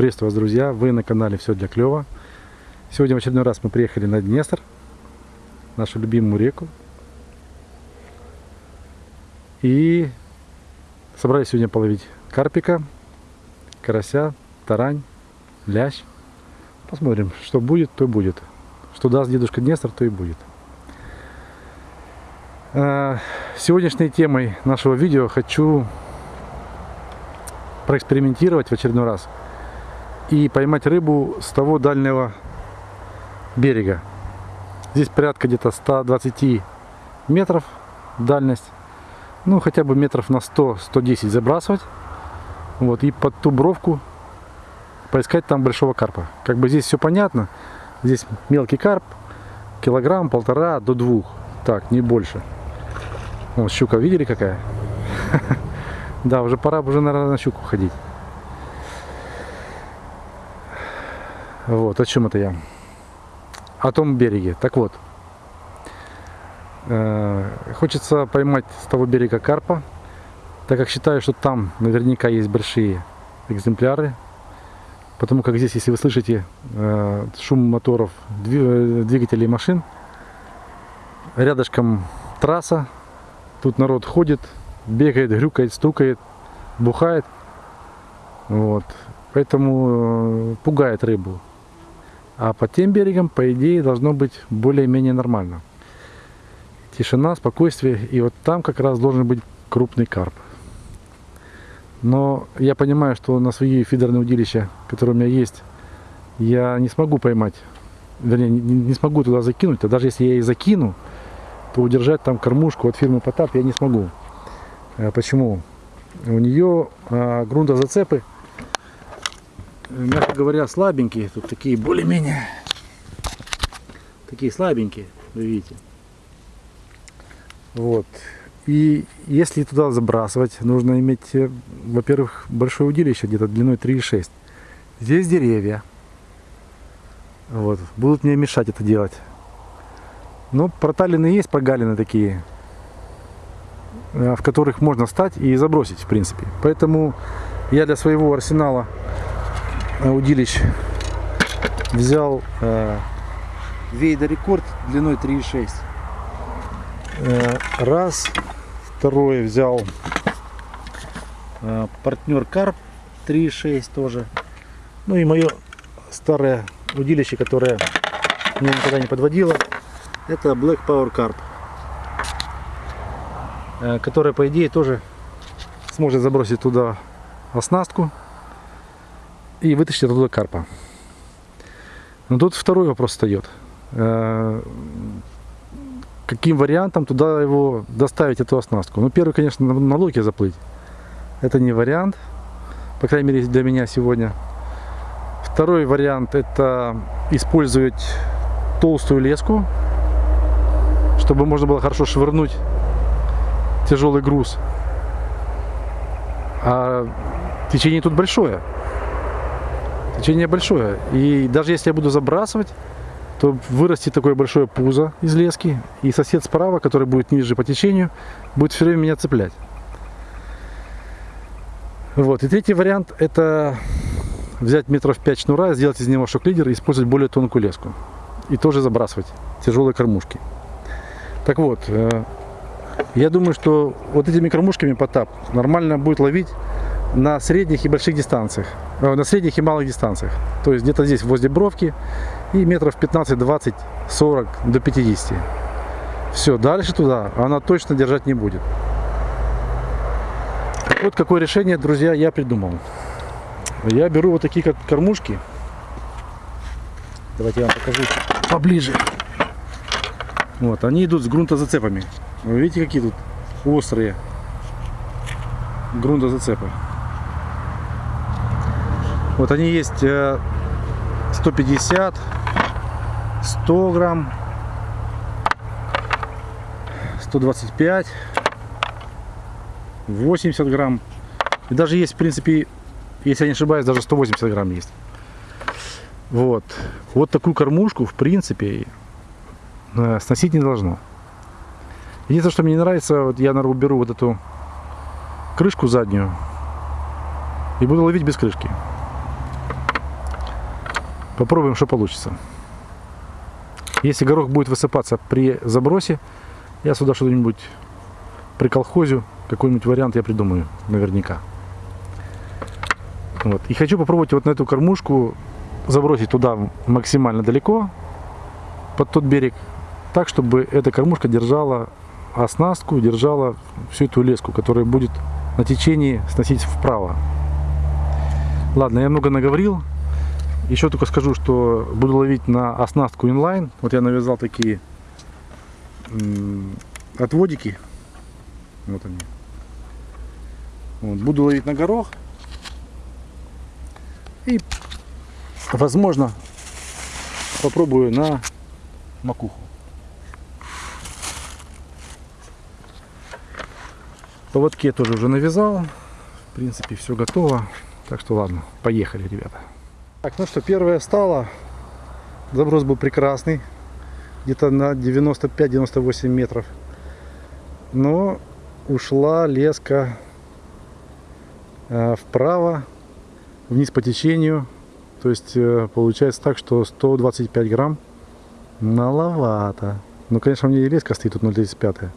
Приветствую вас, друзья! Вы на канале Все для клёва. Сегодня в очередной раз мы приехали на Днестр, нашу любимую реку. И собрались сегодня половить карпика, карася, тарань, лящ. Посмотрим, что будет, то и будет. Что даст дедушка Днестр, то и будет. А, сегодняшней темой нашего видео хочу проэкспериментировать в очередной раз – и поймать рыбу с того дальнего берега. Здесь порядка где-то 120 метров дальность. Ну, хотя бы метров на 100-110 забрасывать. Вот, и под ту бровку поискать там большого карпа. Как бы здесь все понятно. Здесь мелкий карп, килограмм, полтора до двух. Так, не больше. Вот щука, видели какая? Да, уже пора уже, наверное, на щуку ходить. Вот, о чем это я? О том береге. Так вот, э, хочется поймать с того берега карпа, так как считаю, что там наверняка есть большие экземпляры. Потому как здесь, если вы слышите э, шум моторов, двигателей машин, рядышком трасса, тут народ ходит, бегает, грюкает, стукает, бухает. Вот. Поэтому э, пугает рыбу. А под тем берегом, по идее, должно быть более-менее нормально. Тишина, спокойствие. И вот там как раз должен быть крупный карп. Но я понимаю, что на свои фидерные удилища, которые у меня есть, я не смогу поймать. Вернее, не, смогу туда закинуть. А даже если я и закину, то удержать там кормушку от фирмы Потап я не смогу. А почему? У нее а, грунтозацепы мягко говоря, слабенькие. Тут такие более-менее, такие слабенькие, вы видите. Вот. И если туда забрасывать, нужно иметь, э, во-первых, большое удилище, где-то длиной 3,6. Здесь деревья. Вот. Будут мне мешать это делать. Но проталины есть, прогалины такие, э, в которых можно встать и забросить, в принципе. Поэтому я для своего арсенала удилищ взял э, Вейда рекорд длиной 3,6 э, раз второе взял э, партнер карп 3,6 тоже. Ну и мое старое удилище которое меня никогда не подводило это Black Power Carp э, которая по идее тоже сможет забросить туда оснастку и вытащить оттуда карпа. Но тут второй вопрос встает. Э, каким вариантом туда его доставить, эту оснастку? Ну, первый, конечно, на локе заплыть. Это не вариант, по крайней мере, для меня сегодня. Второй вариант – это использовать толстую леску, чтобы можно было хорошо швырнуть тяжелый груз. А течение тут большое. Течение большое. И даже если я буду забрасывать, то вырастет такое большое пузо из лески. И сосед справа, который будет ниже по течению, будет все время меня цеплять. Вот. И третий вариант это взять метров 5 шнура, сделать из него шок-лидер и использовать более тонкую леску. И тоже забрасывать тяжелые кормушки. Так вот, э, я думаю, что вот этими кормушками потап нормально будет ловить на средних и больших дистанциях, э, на средних и малых дистанциях. То есть где-то здесь возле бровки и метров 15, 20, 40 до 50. Все, дальше туда она точно держать не будет. Вот какое решение, друзья, я придумал. Я беру вот такие как кормушки. Давайте я вам покажу поближе. Вот, они идут с грунтозацепами. Вы видите, какие тут острые грунтозацепы. Вот они есть 150, э, 100 грамм, 125, 80 грамм. И даже есть, в принципе, если я не ошибаюсь, даже 180 грамм есть. Вот. Вот такую кормушку, в принципе, э, сносить не должно. Единственное, что мне не нравится, вот я, наверное, уберу вот эту крышку заднюю и буду ловить без крышки. Попробуем, что получится. Если горох будет высыпаться при забросе, я сюда что-нибудь при колхозю, какой-нибудь вариант я придумаю, наверняка. Вот. И хочу попробовать вот на эту кормушку забросить туда максимально далеко, под тот берег, так, чтобы эта кормушка держала оснастку, держала всю эту леску, которая будет на течении сносить вправо. Ладно, я много наговорил. Еще только скажу, что буду ловить на оснастку инлайн. Вот я навязал такие отводики. Вот они. Вот. Буду ловить на горох. И, возможно, попробую на макуху. Поводки я тоже уже навязал. В принципе, все готово. Так что ладно, поехали, ребята. Так, ну что, первое стало. Заброс был прекрасный. Где-то на 95-98 метров. Но ушла леска э, вправо, вниз по течению. То есть э, получается так, что 125 грамм маловато. Ну, конечно, меня и леска стоит тут 0,35.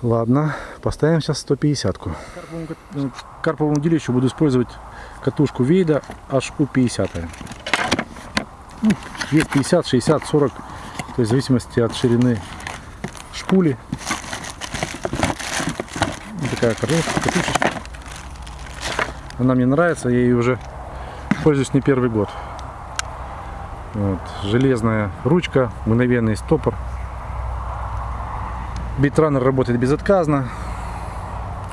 Ладно, поставим сейчас 150 -ку. Карповому, карповому удилищу буду использовать катушку Вейда HU50. Ну, вес 50, 60, 40, то есть в зависимости от ширины шпули. Такая катушечка. Она мне нравится, я ей уже пользуюсь не первый год. Вот. Железная ручка, мгновенный стопор. Битранер работает безотказно.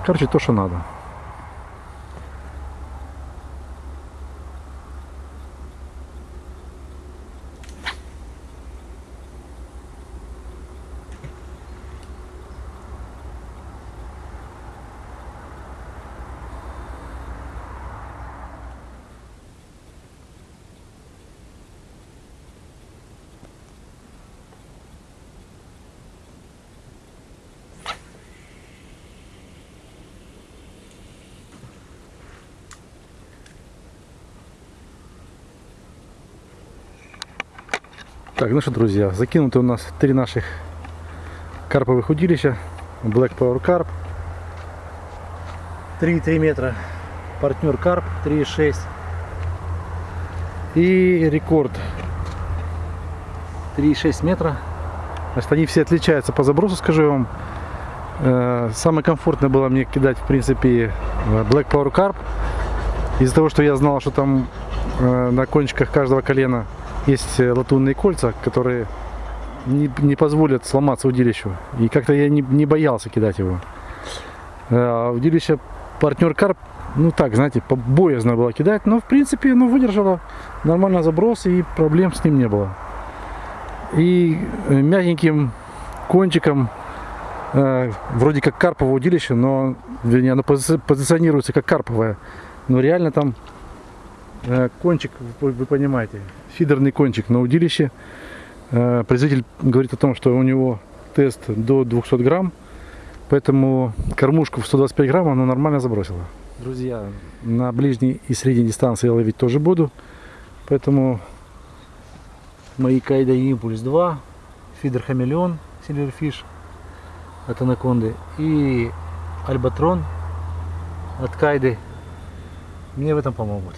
Короче, то, что надо. Так, ну что, друзья, закинуты у нас три наших карповых удилища. Black Power Carp. 3,3 метра. Партнер Карп 3,6. И рекорд 3,6 метра. Значит, они все отличаются по забросу, скажу я вам. Э, самое комфортное было мне кидать, в принципе, Black Power Carp. Из-за того, что я знал, что там э, на кончиках каждого колена есть э, латунные кольца, которые не, не позволят сломаться удилищу. И как-то я не, не боялся кидать его. А удилище партнер карп, ну так, знаете, боязно было кидать, но в принципе ну, выдержало нормально заброс и проблем с ним не было. И э, мягеньким кончиком, э, вроде как карповое удилище, но вернее, оно позиционируется как карповое, но реально там э, кончик, вы, понимаете, фидерный кончик на удилище. Э, производитель говорит о том, что у него тест до 200 грамм, поэтому кормушку в 125 грамм она нормально забросила. Друзья, на ближней и средней дистанции я ловить тоже буду, поэтому мои Кайда Импульс 2, фидер Хамелеон, Silverfish от Анаконды и Альбатрон от Кайды мне в этом помогут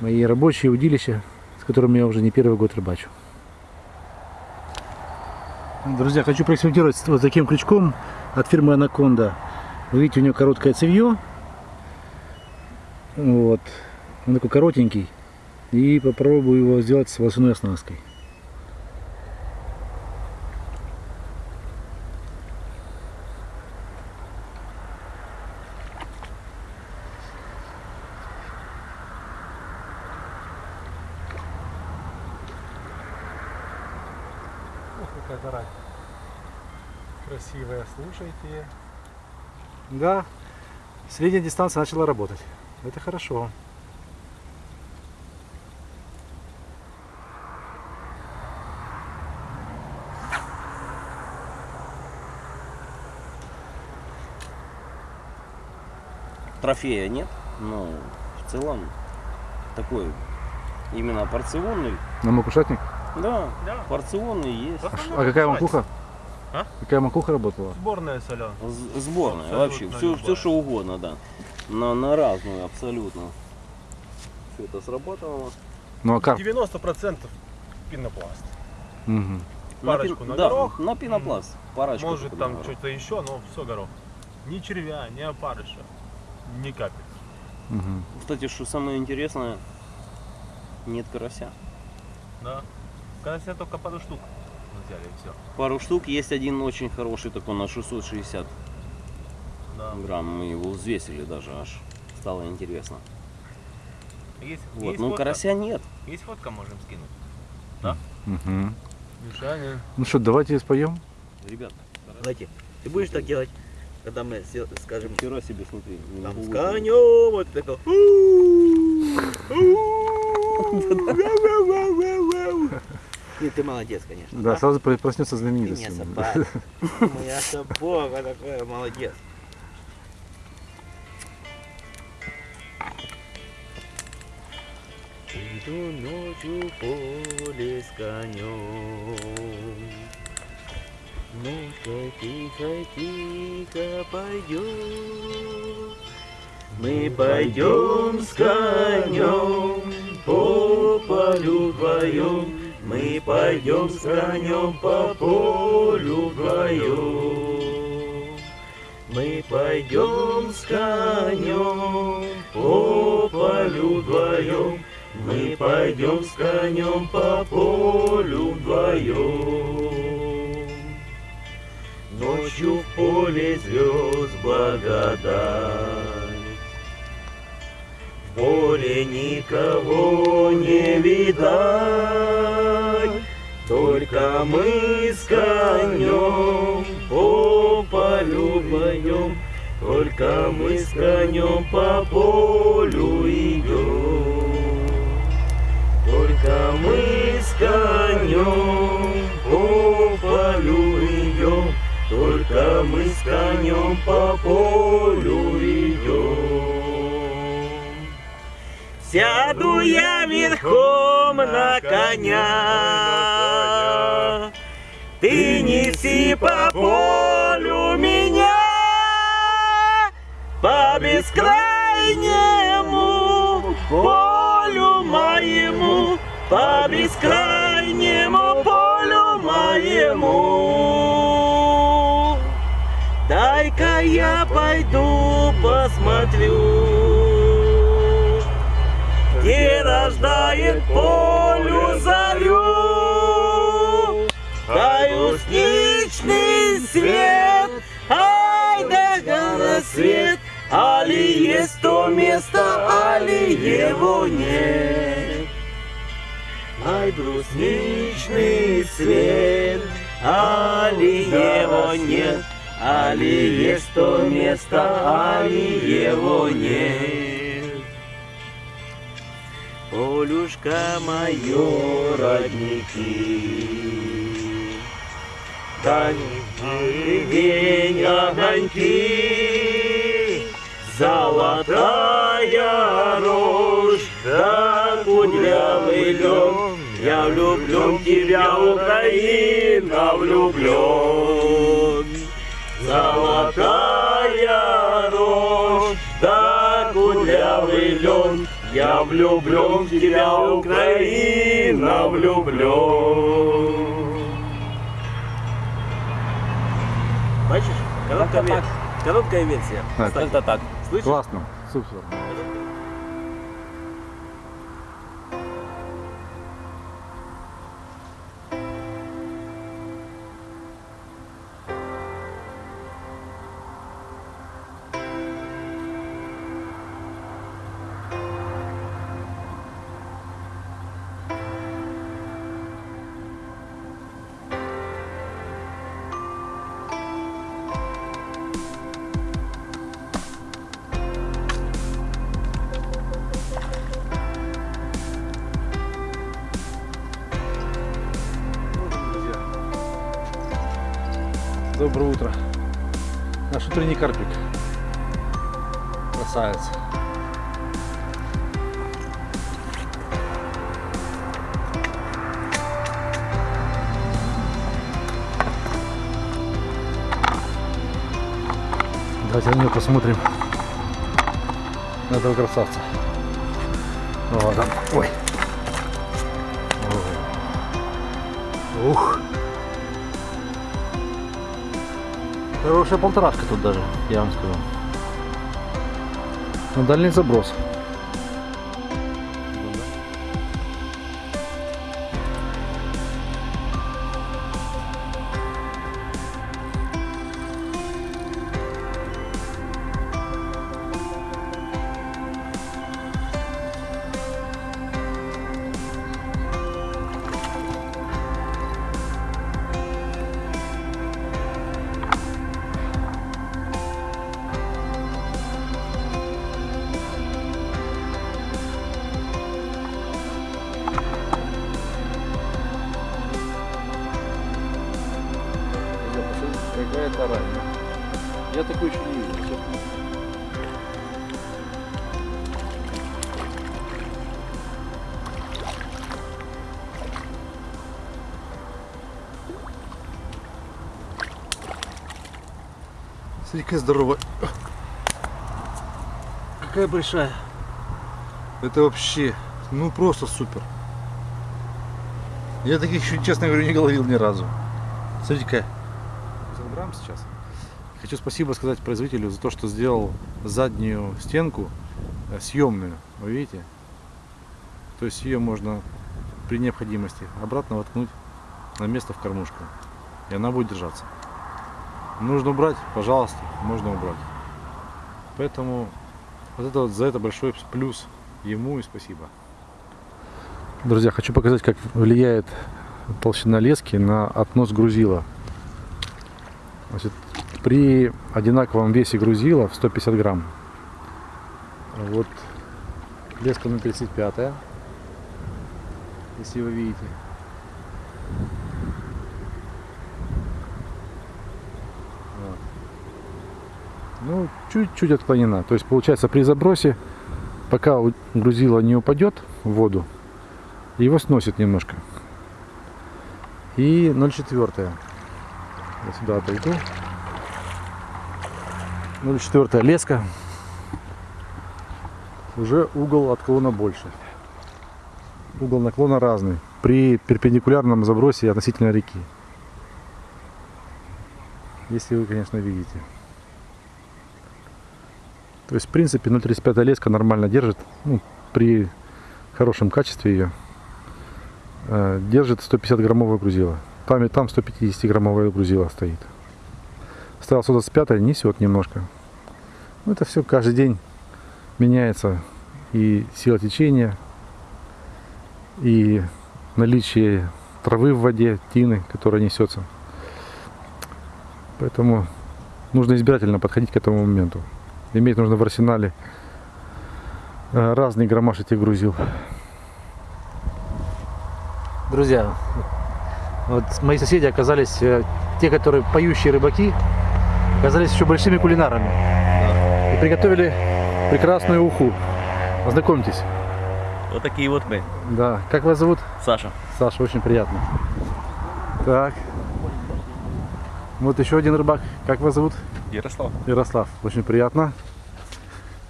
мои рабочие удилища, с которыми я уже не первый год рыбачу. Друзья, хочу проэкспериментировать вот таким крючком от фирмы Анаконда. Вы видите, у него короткое цевье. Вот. Он такой коротенький. И попробую его сделать с волосяной оснасткой. какая гора слушайте. Да, средняя дистанция начала работать. Это хорошо. Трофея нет, но в целом такой именно порционный. На макушатник? Да, Да. порционный есть. Основном А какая хватит. макуха? А? Какая макуха работала? Сборная соля. З- Сборная Абсолютно вообще, все, любая. все что угодно, да. На, на разную абсолютно. Все это срабатывало. Ну а как? 90% пенопласт. Мгм. Парочку пи- на да, горох. на пенопласт. Парочку Может там на что-то еще, но все горох. Ни червя, ни опарыша, ни капель. Мгм. Кстати, что самое интересное, нет карася. Да. Себе только пару взяли, все. Пару штук, есть один очень хороший такой на 660 Да. грамм. Мы его взвесили даже аж. Стало интересно. Есть, Вот. есть Ну фотка. карася нет. Есть фотка, можем скинуть. Мгм. Мишаня. Ну что, давайте споем. Ребят, Давайте. Ты будешь так делать, когда мы скажем, вчера себе смотри. там с конем, вот такой. Нет, ты молодец, конечно. Да, сразу про- проснется знаменитость. собака. Моя собака такая, молодец. Иду ночью поле с конем. Ну-ка, тихо, тихо пойдем. Мы пойдем с конем по полю вдвоем. Мы пойдем с конем по полю вдвоем. Мы пойдем с конем по полю вдвоем. Мы пойдем с конем по полю вдвоем. Ночью в поле звезд благодать. Поле никого не видать, Только мы с конем по полю вдвоем, Только мы с конем по полю идем. Только мы с конем по полю идем, Только мы с конем по полю идем. Сяду я верхом на коня, Ты неси по полю меня, По бескрайнему полю моему, По бескрайнему полю моему. Дай-ка я пойду посмотрю, Где рождает полю зарю. Даю сничный свет, ай да горосвет, Али есть то место, али его нет. Ай, брусничный свет, али его нет, али есть то место, али его нет. Полюшка мое родники, Таньки, день огоньки, Золотая рожь, да кудрявый лен, Я влюблен в тебя, Украина, влюблен. Золотая рожь, да кудрявый лен, Я влюблен в тебя, Украина, влюблен. Бачиш, короткая, вер- короткая версия. Да, Как-то так. Слышишь? Классно, супер. доброе утро. Наш утренний карпик. Красавец. Давайте на него посмотрим. На этого красавца. Вот он. Ой. Ой. Ух. Хорошая полторашка тут даже, я вам скажу. На дальний заброс. Смотри, какая здоровая. Какая большая. Это вообще, ну просто супер. Я таких еще, честно говоря, не ловил ни разу. Смотрите, какая. Забираем сейчас. Хочу спасибо сказать производителю за то, что сделал заднюю стенку э, съемную. Вы видите? То есть ее можно при необходимости обратно воткнуть на место в кормушку. И она будет держаться. Нужно убрать, пожалуйста, можно убрать. Поэтому вот это вот за это большой плюс ему и спасибо. Друзья, хочу показать, как влияет толщина лески на относ грузила. Значит, при одинаковом весе грузила в 150 грамм. Вот леска на 35, если вы видите. Вот. Ну, чуть-чуть отклонена. То есть, получается, при забросе, пока грузило не упадет в воду, его сносит немножко. И 0,4. Я сюда отойду. 0,4 леска. Уже угол отклона больше. Угол наклона разный. При перпендикулярном забросе относительно реки. Если вы, конечно, видите. То есть, в принципе, 0,35 леска нормально держит. Ну, при хорошем качестве ее. Э, Держит 150 граммовое грузило. Там и там 150 граммовое грузило стоит. Ставил 125 несет немножко. Ну, это все каждый день меняется и сила течения, и наличие травы в воде, тины, которая несется. Поэтому нужно избирательно подходить к этому моменту. Иметь нужно в арсенале э, разный граммаж этих грузил. Друзья, вот мои соседи оказались, э, те, которые поющие рыбаки, оказались еще большими кулинарами. И приготовили прекрасную уху. Познакомьтесь. Вот такие вот мы. Да. Как вас зовут? Саша. Саша, очень приятно. Так. Вот еще один рыбак. Как вас зовут? Ярослав. Ярослав. Очень приятно.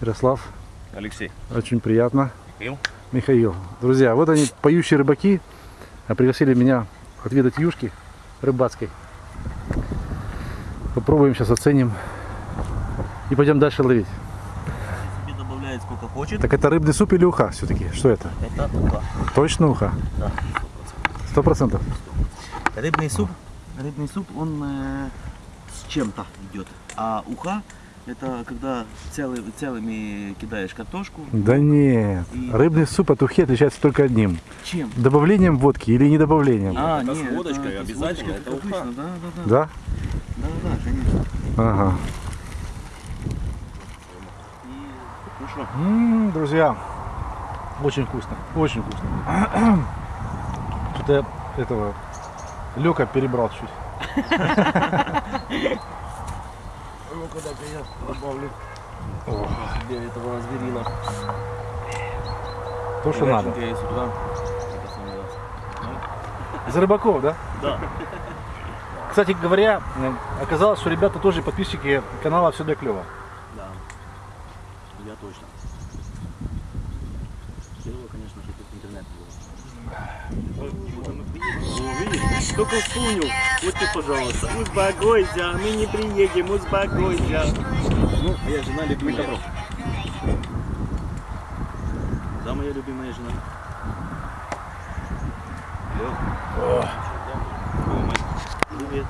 Ярослав. Алексей. Очень приятно. Михаил. Михаил. Друзья, вот они, поющие рыбаки, а пригласили меня отведать юшки рыбацкой. Попробуем сейчас оценим и пойдем дальше ловить. Себе добавляет сколько хочет. Так это рыбный суп или уха все-таки? Что это? Это уха. Точно уха? Да. Сто процентов. Рыбный суп. Рыбный суп, он э, с чем-то идет. А уха это когда целый, целыми кидаешь картошку. Да нет. И- Рыбный суп от ухи отличается только одним. Чем? Добавлением водки или не добавлением? А, это с нет, водочкой это с обязательно, это так уха. Да, да, да. Да? Да, да, да, конечно. Ага. И, ну что, М, друзья, очень вкусно, очень вкусно. Что-то я этого Лёка перебрал чуть. Ну, когда я добавлю О, себе этого зверина. то, что надо. Я. Из рыбаков, да? Да. Кстати говоря, оказалось, что ребята тоже подписчики канала «Все для клёва». Я точно. Первого, конечно же, тут интернет был. Ну, видишь, только. Вот ты, пожалуйста. Успокойся, мы не приедем, успокойся. Ну, моя жена любимая. Да, моя любимая жена. Привет.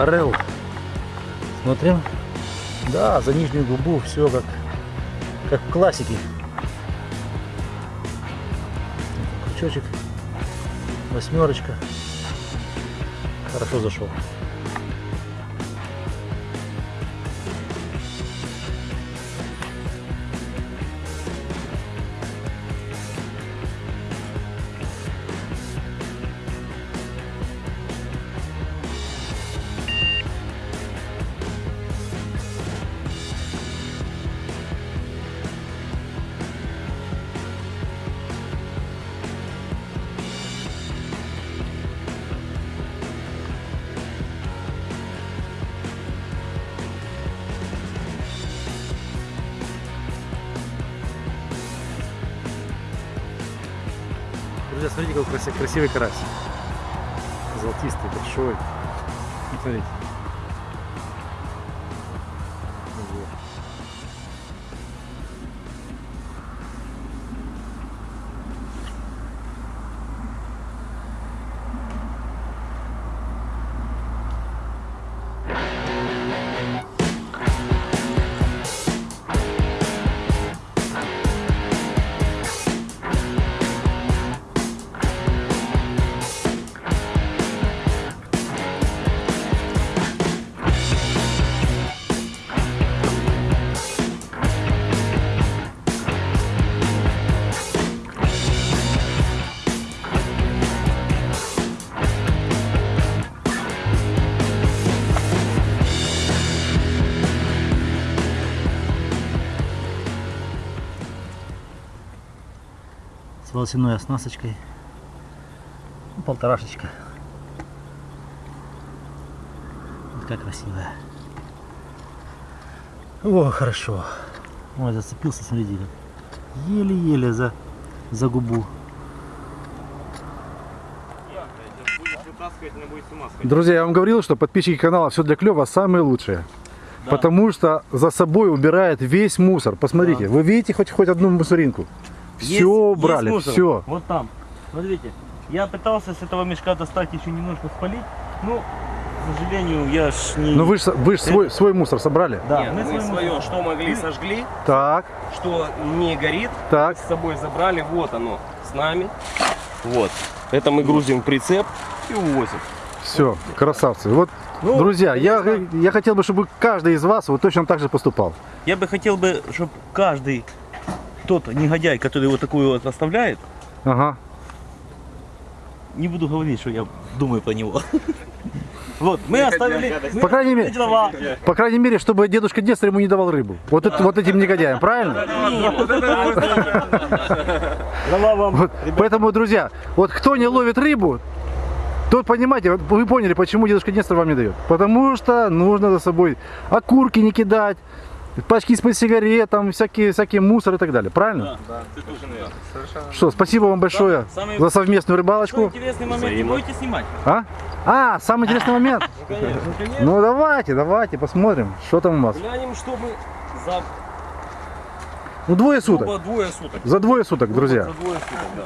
Орел. Смотрим. Да, за нижнюю губу все как, как в классике. Крючочек. Восьмерочка. Хорошо зашел. Смотрите, какой краси- красивый карась. Золотистый, большой. Смотрите. С волосяной оснасточкой. Ну, полторашечка. Вот как красивая. О, хорошо. Ой, зацепился, смотрите. Еле-еле за, за губу. Друзья, я вам говорил, что подписчики канала «Все для клёва» самые лучшие. Потому что за собой убирает весь мусор. Посмотрите, вы видите хоть, хоть одну мусоринку? Все Есть- убрали, есть все. Вот там. Смотрите, я пытался с этого мешка достать еще немножко спалить. Ну, к сожалению, я ж не... Но вы же вы ж свой, свой мусор собрали? да, Нет, мы мы свой свое, мусор- что могли, сожгли, Так, что не горит, так. с собой забрали, вот оно, с нами. Вот. Это мы грузим в прицеп и увозим. Все, красавцы. Вот, Ну, друзья, я, я хотел бы, чтобы каждый из вас вот точно так же поступал. Я бы хотел бы, чтобы каждый тот негодяй, который вот такую вот оставляет, Ага. не буду говорить, что я думаю про него. Вот, мы оставили... По крайней мере, по крайней мере, чтобы дедушка Нестор ему не давал рыбу. Вот, это- вот этим негодяям, правильно? Вот, поэтому, друзья, вот кто не ловит рыбу, тот, понимаете, вы поняли, почему дедушка Нестор вам не дает. Потому что нужно за собой окурки не кидать, пачки из-под сигарет, там всякие, всякие мусор и так далее. Правильно? Что, спасибо вам большое Самый- за совместную рыбалочку. интересный момент, не будете снимать? А? А, самый интересный момент. Конечно, конечно. Ну давайте, давайте, посмотрим, что там у вас. Глянем, что мы за Ну двое суток. двое суток. За двое суток, друзья. За двое суток, да.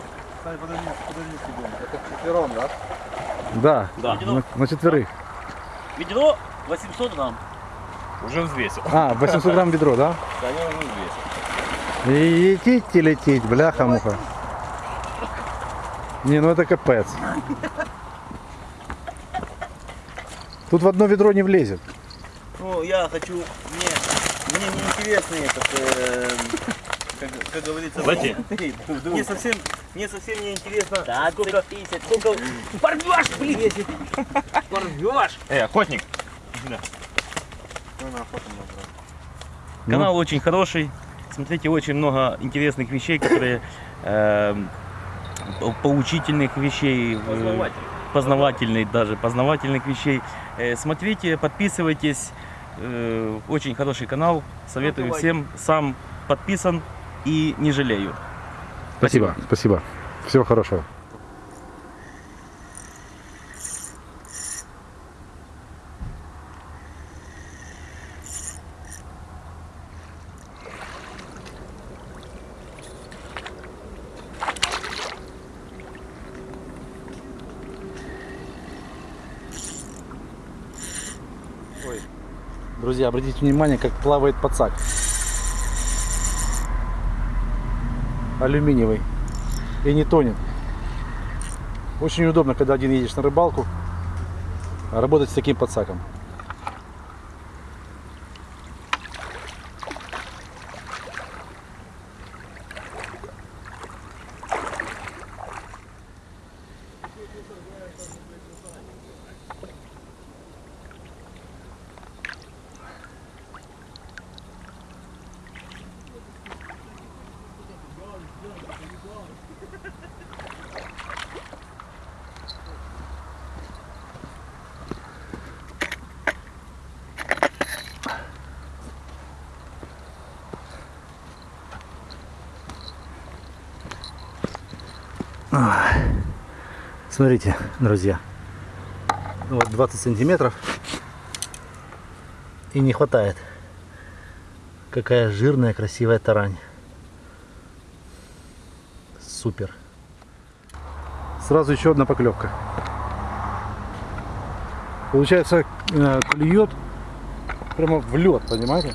Да, Да. на, на четверых. Ведро 800 грамм. Уже взвесил. А, 800 грамм ведро, да? Да, я уже взвесил. И лететь и лететь, бляха-муха. Не, ну это капец. Тут в одно ведро не влезет. Ну, я хочу, мне, мне не интересно этот, э, как, как говорится, Лоти. мне совсем, мне совсем не интересно, сколько, сколько, порвешь, блин, порвешь. Эй, охотник. Канал очень хороший. Смотрите, очень много интересных вещей, которые э, по- поучительных вещей, э, познавательных даже, познавательных вещей. Э, смотрите, подписывайтесь. Э, очень хороший канал. Советую всем. Сам подписан и не жалею. Спасибо, спасибо. Всего хорошего. Ой. Друзья, обратите внимание, как плавает подсак. Алюминиевый и не тонет. Очень удобно, когда один едешь на рыбалку, работать с таким подсаком. Смотрите, друзья. Вот 20 сантиметров. И не хватает. Какая жирная, красивая тарань. Супер. Сразу еще одна поклевка. Получается, э, клюет прямо в лед, понимаете?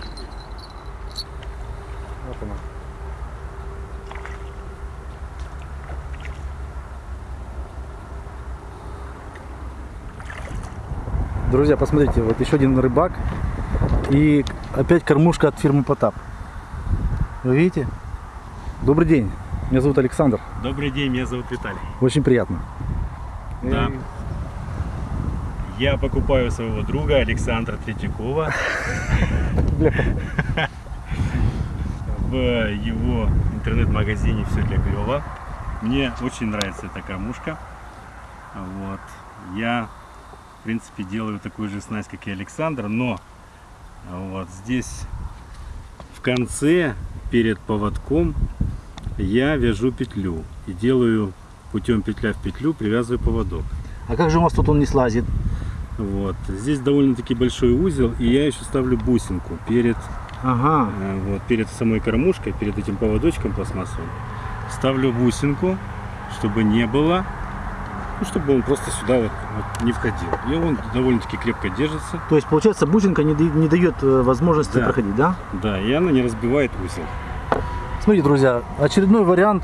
Друзья, посмотрите, вот еще один рыбак. И опять кормушка от фирмы Потап. Вы видите? Добрый день. Меня зовут Александр. Добрый день, меня зовут Виталий. Очень приятно. Да. Я покупаю своего друга Александра Третьякова в его интернет-магазине «Все для клёва». Мне очень нравится эта кормушка. Вот. Я, в принципе, делаю такую же снасть, как и Александр, но вот здесь в конце, перед поводком, я вяжу петлю и делаю путем петля в петлю, привязываю поводок. А как же у вас тут он не слазит? Вот. Здесь довольно-таки большой узел, и я еще ставлю бусинку перед, Ага. э, вот, перед самой кормушкой, перед этим поводочком пластмассовым. Ставлю бусинку, чтобы не было, ну, чтобы он просто сюда вот, вот не входил. И он довольно-таки крепко держится. То есть, получается, бусинка не, не дает э, возможности Да. проходить, да? Да, и она не разбивает узел. Смотрите, друзья, очередной вариант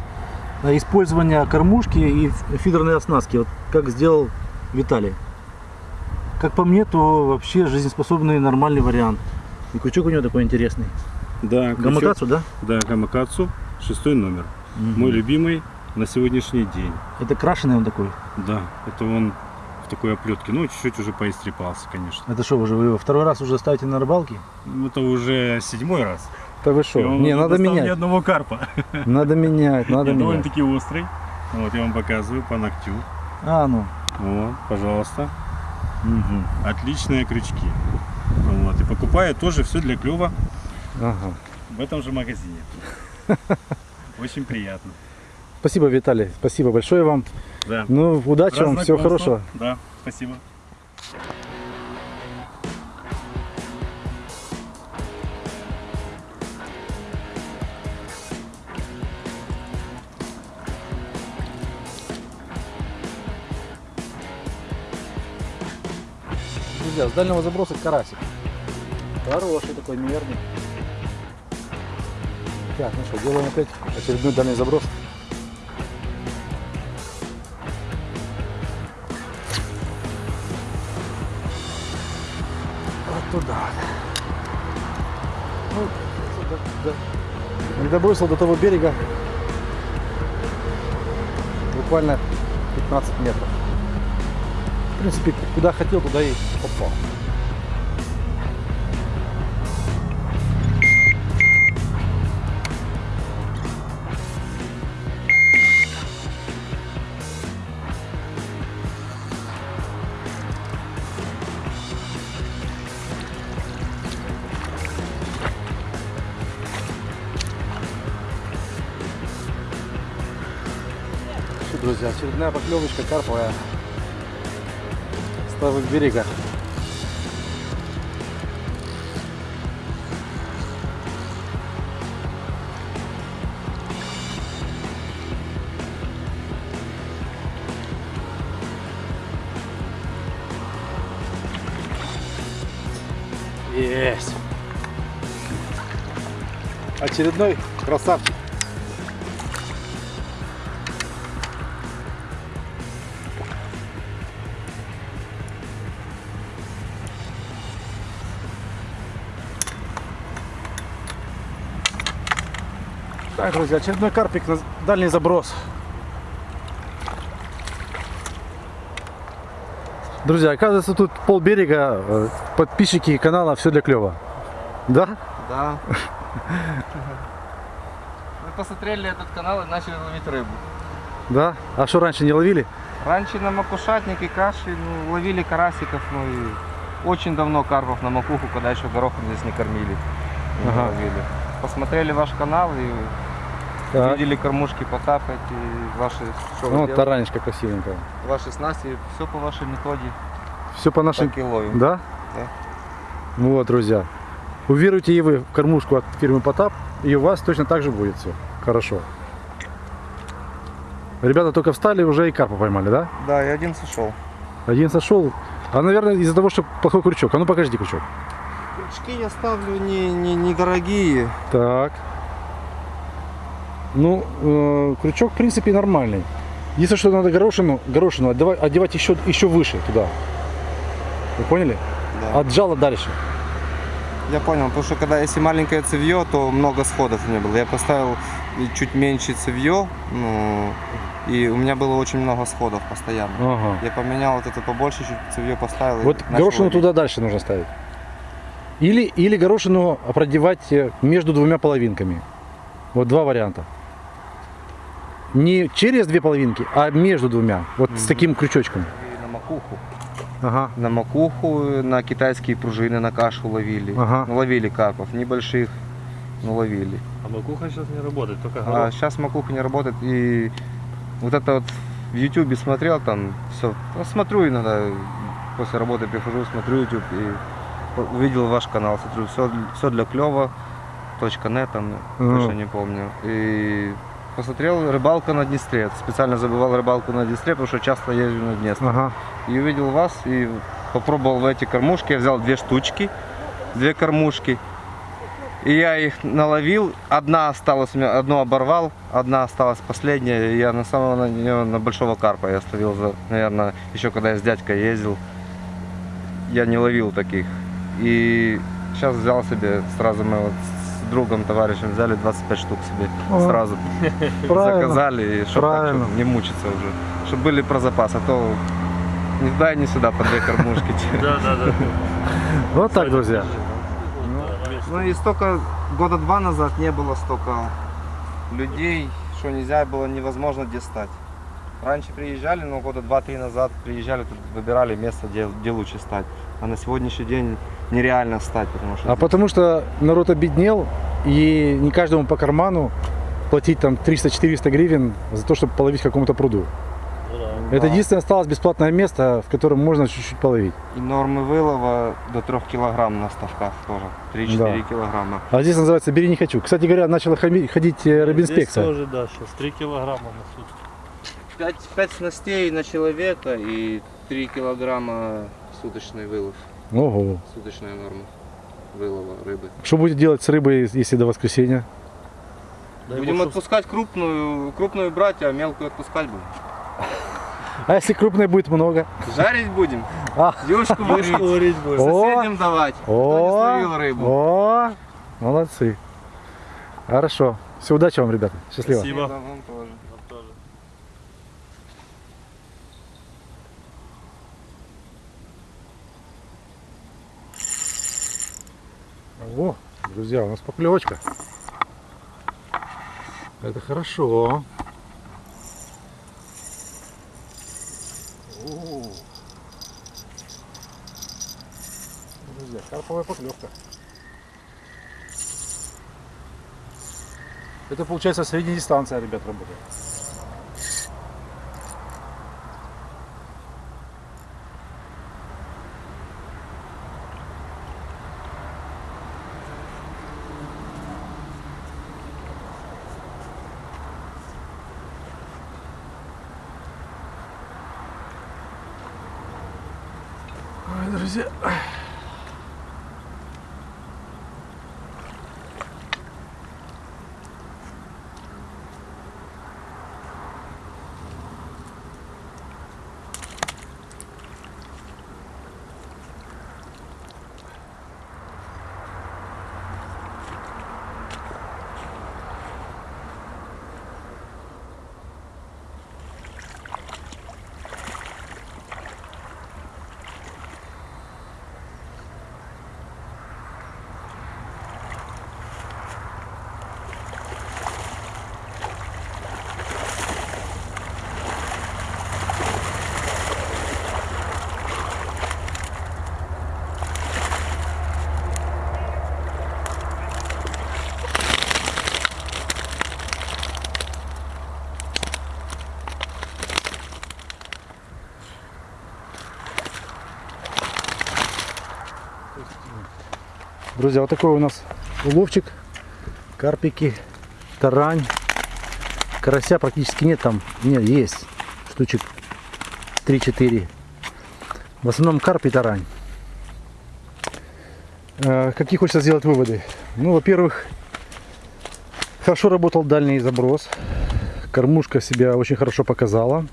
э, использования кормушки и фидерной оснастки, вот как сделал Виталий. Как по мне, то вообще жизнеспособный нормальный вариант. И крючок у него такой интересный. Да, крючок- Гамакацу, да? Да, Гамакацу, шестой номер. Мой любимый на сегодняшний день. Это крашеный он такой. Да, это он в такой оплетке. Ну, чуть-чуть уже поистрепался, конечно. Это что, уже вы его второй раз уже ставите на рыбалке? Ну, Это уже седьмой раз. Да вы что? Не, надо достал ни менять. одного карпа. Надо менять, надо менять. довольно-таки острый. Вот, я вам показываю по ногтю. А, ну. Вот, пожалуйста. Мгм. Отличные крючки. Вот, и покупаю тоже все для клёва Ага. в этом же магазине. Очень приятно. Спасибо, Виталий. Спасибо большое вам. Да. Ну, удачи вам, всего хорошего. Да, спасибо. Друзья, с дальнего заброса карасик. Хороший такой мерный. Так, ну что, делаем опять очередной дальний заброс. Туда. Ну, до- до- не добросил до того берега буквально 15 метров. В принципе, куда хотел, туда и попал. Друзья, очередная поклевочка карповая с того берега. Есть. Очередной красавчик. Так, друзья, очередной карпик на дальний заброс. Друзья, оказывается, тут пол берега, э, подписчики канала «Все для клёва». Да? Да. Мы посмотрели этот канал и начали ловить рыбу. Да? А что раньше не ловили? Раньше на макушатнике каши ну, ловили карасиков, ну и очень давно карпов на макуху, когда еще горохом здесь не кормили. Не Ага. ловили. Посмотрели ваш канал и Так. видели кормушки потапать и ваши, Ну, делаете, таранечка красивенькая. ваши снасти, все по вашей методе, Все по нашим... так и ловим. Да? Да. Вот, друзья. Уверуйте и вы в кормушку от фирмы Потап, и у вас точно так же будет все. Хорошо. Ребята только встали, уже и карпа поймали, да? Да, и один сошел. Один сошел. А, наверное, из-за того, что плохой крючок. А ну покажите крючок. Крючки я ставлю не, не, не дорогие. Так. Ну, э, крючок, в принципе, нормальный. Единственное, что надо горошину, горошину отдавать, одевать еще, еще выше туда. Вы поняли? Да. От жала дальше. Я понял, потому что когда если маленькое цевье, то много сходов не было. Я поставил чуть меньше цевье, ну, и у меня было очень много сходов постоянно. Ага. Я поменял вот это побольше, чуть цевье поставил. Вот горошину ловить. туда дальше нужно ставить. Или, или горошину продевать э, между двумя половинками. Вот два варианта. Не через две половинки, а между двумя. Вот с Мгм. таким крючочком. И на макуху. Ага. На макуху, на китайские пружины, на кашу ловили. Ага. Ну, ловили карпов, небольших, но ловили. А макуха сейчас не работает, только А горох. сейчас макуха не работает. И вот это вот в ютубе смотрел там все. смотрю иногда, после работы прихожу, смотрю YouTube и увидел ваш канал, смотрю, все, все для клева, точка нет, там, Ага. точно не помню. И посмотрел рыбалка на Днестре. Специально забывал рыбалку на Днестре, потому что часто езжу на Днестр. Ага. И увидел вас и попробовал в эти кормушки. Я взял две штучки, две кормушки. И я их наловил. Одна осталась, у меня одну оборвал, одна осталась последняя. И я на самого на нее на большого карпа я ставил, за, наверное, еще когда я с дядькой ездил. Я не ловил таких. И сейчас взял себе, сразу мы вот с другом, товарищем взяли 25 штук себе О, сразу Правильно. заказали, и чтобы не мучиться уже. Чтобы были про запас, а то ни туда и ни сюда по две кормушки. Да, да, да. Вот так, друзья. Ну и столько, года два назад не было столько людей, что нельзя было невозможно где стать. Раньше приезжали, но года два-три назад приезжали, тут выбирали место, где, где лучше стать. А на сегодняшний день нереально стать, потому что А потому что народ обеднел, и не каждому по карману платить там 300-400 гривен за то, чтобы половить в каком-то пруду. Это единственное осталось бесплатное место, в котором можно чуть-чуть половить. и нормы вылова до 3 килограмм на ставках тоже. 3-4 Да. килограмма. А здесь называется «бери не хочу». Кстати говоря, начала ходить э, Здесь рыбинспекция. тоже, да, сейчас 3 килограмма на сутки. 5, 5 снастей на человека и 3 килограмма суточный вылов, Ого. суточная норма вылова рыбы. Что будете делать с рыбой, если до воскресенья? Дай Будем бог, отпускать крупную, крупную брать, а мелкую отпускать будем. А если крупной будет много? Жарить будем. А. Девушку варить. Говорить будешь. О, Соседям давать. Кто не О, рыбу. о, молодцы. Хорошо. Все, удачи вам, ребята. Счастливо. Спасибо. Вам тоже. О, друзья, у нас поклевочка. Это хорошо. Друзья, карповая поклевка. Это получается средняя дистанция, ребят, работает. Друзья, вот такой у нас уловчик. Карпики, тарань. Карася практически нет там. Нет, есть. Штучек 3-4. В основном карп и тарань. Э, Какие хочется сделать выводы? Ну, во-первых, хорошо работал дальний заброс. Кормушка себя очень хорошо показала.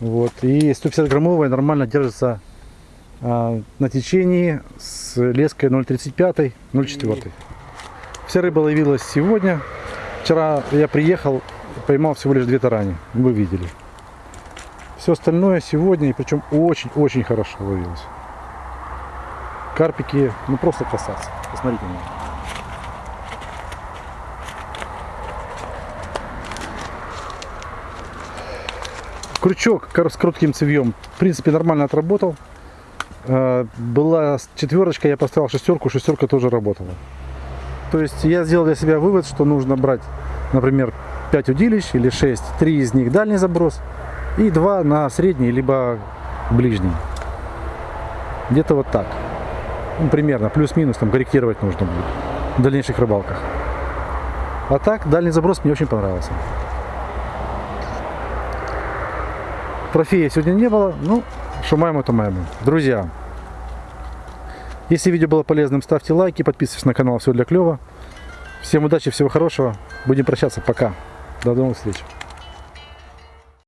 Вот. И 150 граммовая нормально держится а, на течении с леской 0,35, 0,4. Вся рыба ловилась сегодня. Вчера я приехал, поймал всего лишь две тарани. Вы видели. Все остальное сегодня, и причем очень-очень хорошо ловилось. Карпики, ну просто красавцы. Посмотрите на них. Крючок с коротким цевьем, в принципе, нормально отработал. Э, Была четверочка, я поставил шестерку, шестерка тоже работала. То есть я сделал для себя вывод, что нужно брать, например, 5 удилищ или 6, 3 из них дальний заброс и 2 на средний, либо ближний. Где-то вот так. Ну, примерно, плюс-минус, там корректировать нужно будет в дальнейших рыбалках. А так, дальний заброс мне очень понравился. Трофея сегодня не было, ну, что маємо, то маємо. Друзья, если видео было полезным, ставьте лайки, подписывайтесь на канал Все для клёва. Всем удачи, всего хорошего. Будем прощаться. Пока. До новых встреч.